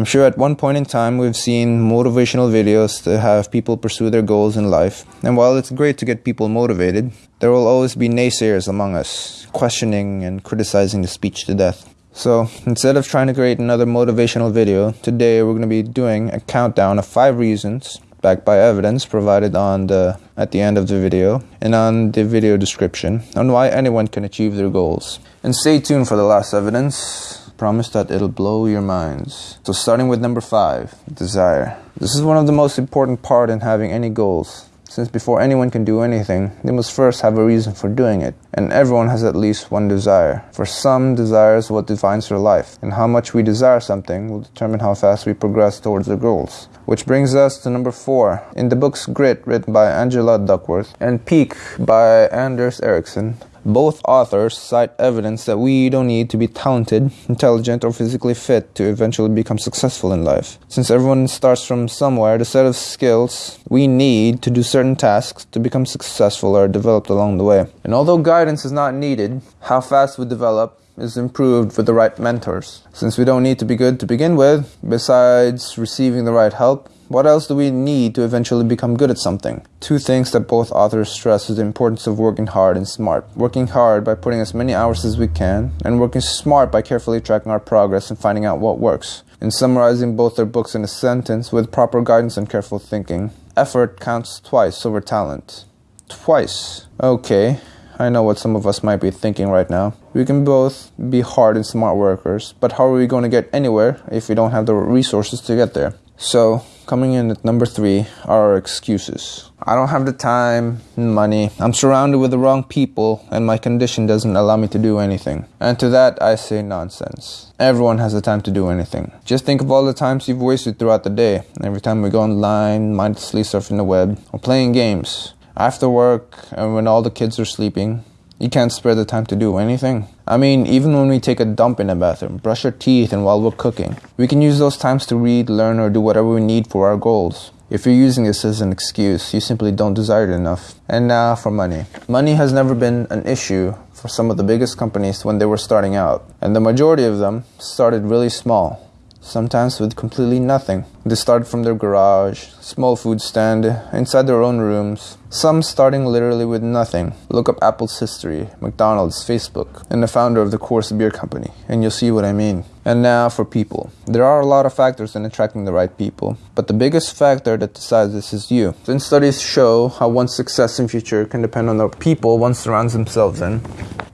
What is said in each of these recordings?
I'm sure at one point in time we've seen motivational videos to have people pursue their goals in life. And while it's great to get people motivated, there will always be naysayers among us, questioning and criticizing the speech to death. So instead of trying to create another motivational video, today we're going to be doing a countdown of five reasons backed by evidence provided on the at the end of the video and on the video description on why anyone can achieve their goals. And stay tuned for the last evidence Promise that it'll blow your minds. So starting with number five, desire. This is one of the most important part in having any goals. Since before anyone can do anything, they must first have a reason for doing it. And everyone has at least one desire. For some, desire is what defines their life. And how much we desire something will determine how fast we progress towards our goals. Which brings us to number four. In the books Grit, written by Angela Duckworth, and Peak by Anders Ericsson, both authors cite evidence that we don't need to be talented, intelligent, or physically fit to eventually become successful in life. Since everyone starts from somewhere, the set of skills we need to do certain tasks to become successful are developed along the way. And although guidance is not needed, how fast we develop is improved with the right mentors. Since we don't need to be good to begin with, besides receiving the right help, what else do we need to eventually become good at something? Two things that both authors stress is the importance of working hard and smart. Working hard by putting as many hours as we can, and working smart by carefully tracking our progress and finding out what works. In summarizing both their books in a sentence with proper guidance and careful thinking, effort counts twice over talent. Twice. Okay. I know what some of us might be thinking right now. We can both be hard and smart workers, but how are we going to get anywhere if we don't have the resources to get there? So, coming in at number three are excuses. I don't have the time, and money, I'm surrounded with the wrong people, and my condition doesn't allow me to do anything. And to that, I say nonsense. Everyone has the time to do anything. Just think of all the times you've wasted throughout the day. Every time we go online, mindlessly surfing the web, or playing games. After work, and when all the kids are sleeping, you can't spare the time to do anything. I mean, even when we take a dump in the bathroom, brush our teeth, and while we're cooking, we can use those times to read, learn, or do whatever we need for our goals. If you're using this as an excuse, you simply don't desire it enough. And now for money. Money has never been an issue for some of the biggest companies when they were starting out, and the majority of them started really small sometimes with completely nothing. They started from their garage, small food stand, inside their own rooms, some starting literally with nothing. Look up Apple's history, McDonald's, Facebook, and the founder of the Coors Beer Company, and you'll see what I mean. And now for people. There are a lot of factors in attracting the right people, but the biggest factor that decides this is you. Since studies show how one's success in future can depend on the people one surrounds themselves in,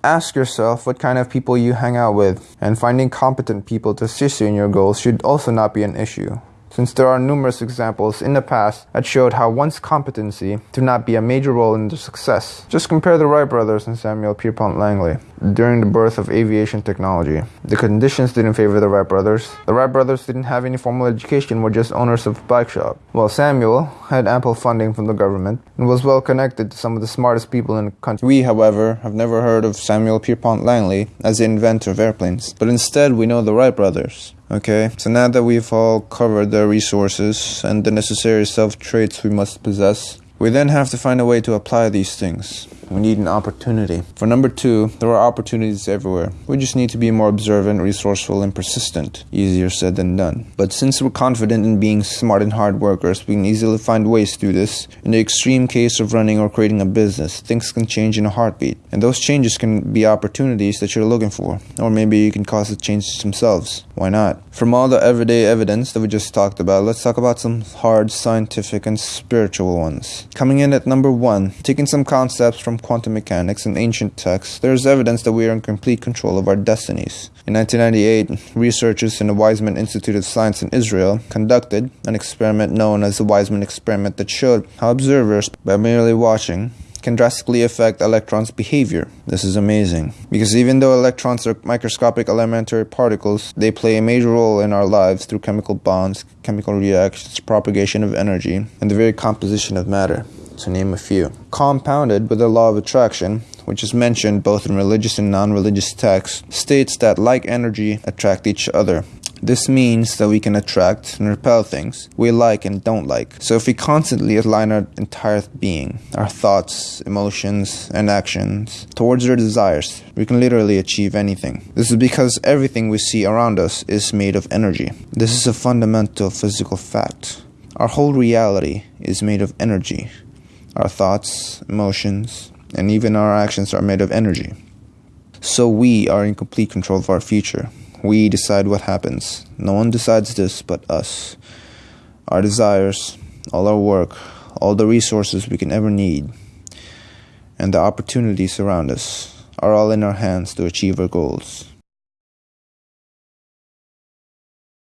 ask yourself what kind of people you hang out with, and finding competent people to assist you in your goals should also not be an issue since there are numerous examples in the past that showed how one's competency to not be a major role in their success. Just compare the Wright brothers and Samuel Pierpont Langley during the birth of aviation technology. The conditions didn't favor the Wright brothers. The Wright brothers didn't have any formal education, were just owners of a bike shop. While Samuel had ample funding from the government and was well connected to some of the smartest people in the country. We, however, have never heard of Samuel Pierpont Langley as the inventor of airplanes, but instead we know the Wright brothers. Okay, so now that we've all covered the resources and the necessary self traits we must possess, we then have to find a way to apply these things. We need an opportunity. For number two, there are opportunities everywhere. We just need to be more observant, resourceful, and persistent. Easier said than done. But since we're confident in being smart and hard workers, we can easily find ways do this. In the extreme case of running or creating a business, things can change in a heartbeat. And those changes can be opportunities that you're looking for. Or maybe you can cause the changes themselves. Why not? From all the everyday evidence that we just talked about, let's talk about some hard scientific and spiritual ones. Coming in at number one, taking some concepts from quantum mechanics and ancient texts, there is evidence that we are in complete control of our destinies. In 1998, researchers in the Weizmann Institute of Science in Israel conducted an experiment known as the Weizmann experiment that showed how observers, by merely watching, can drastically affect electrons' behavior. This is amazing. Because even though electrons are microscopic elementary particles, they play a major role in our lives through chemical bonds, chemical reactions, propagation of energy, and the very composition of matter to name a few. Compounded with the law of attraction, which is mentioned both in religious and non religious texts, states that like energy attract each other. This means that we can attract and repel things we like and don't like. So if we constantly align our entire being, our thoughts, emotions, and actions towards our desires, we can literally achieve anything. This is because everything we see around us is made of energy. This is a fundamental physical fact. Our whole reality is made of energy. Our thoughts, emotions, and even our actions are made of energy. So we are in complete control of our future. We decide what happens. No one decides this but us. Our desires, all our work, all the resources we can ever need, and the opportunities around us are all in our hands to achieve our goals.